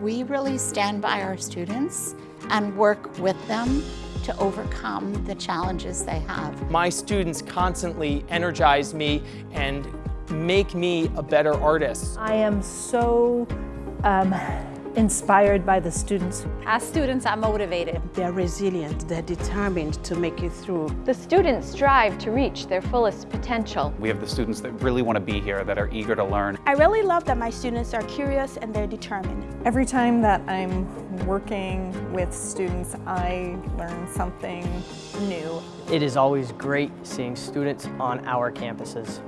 We really stand by our students and work with them to overcome the challenges they have. My students constantly energize me and make me a better artist. I am so um, inspired by the students. Our students, I'm motivated. They're resilient, they're determined to make it through. The students strive to reach their fullest potential. We have the students that really want to be here, that are eager to learn. I really love that my students are curious and they're determined. Every time that I'm working with students, I learn something new. It is always great seeing students on our campuses.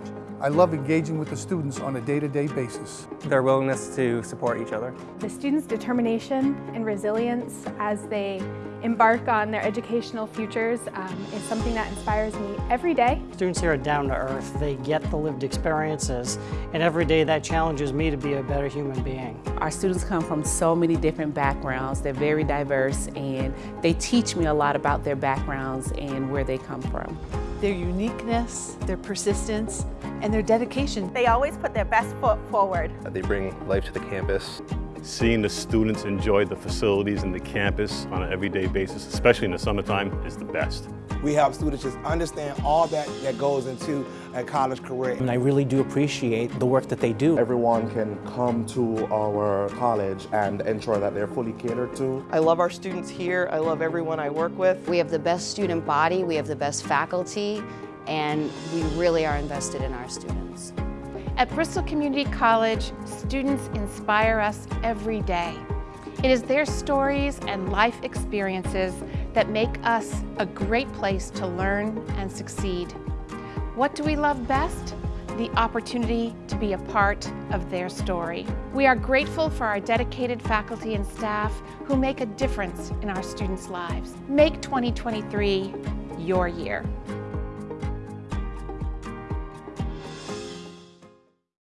I love engaging with the students on a day-to-day -day basis. Their willingness to support each other. The students' determination and resilience as they embark on their educational futures um, is something that inspires me every day. Students here are down to earth. They get the lived experiences, and every day that challenges me to be a better human being. Our students come from so many different backgrounds. They're very diverse, and they teach me a lot about their backgrounds and where they come from. Their uniqueness, their persistence, and their dedication. They always put their best foot forward. They bring life to the campus. Seeing the students enjoy the facilities and the campus on an everyday basis, especially in the summertime, is the best. We help students just understand all that, that goes into a college career. And I really do appreciate the work that they do. Everyone can come to our college and ensure that they're fully catered to. I love our students here. I love everyone I work with. We have the best student body. We have the best faculty and we really are invested in our students. At Bristol Community College, students inspire us every day. It is their stories and life experiences that make us a great place to learn and succeed. What do we love best? The opportunity to be a part of their story. We are grateful for our dedicated faculty and staff who make a difference in our students' lives. Make 2023 your year.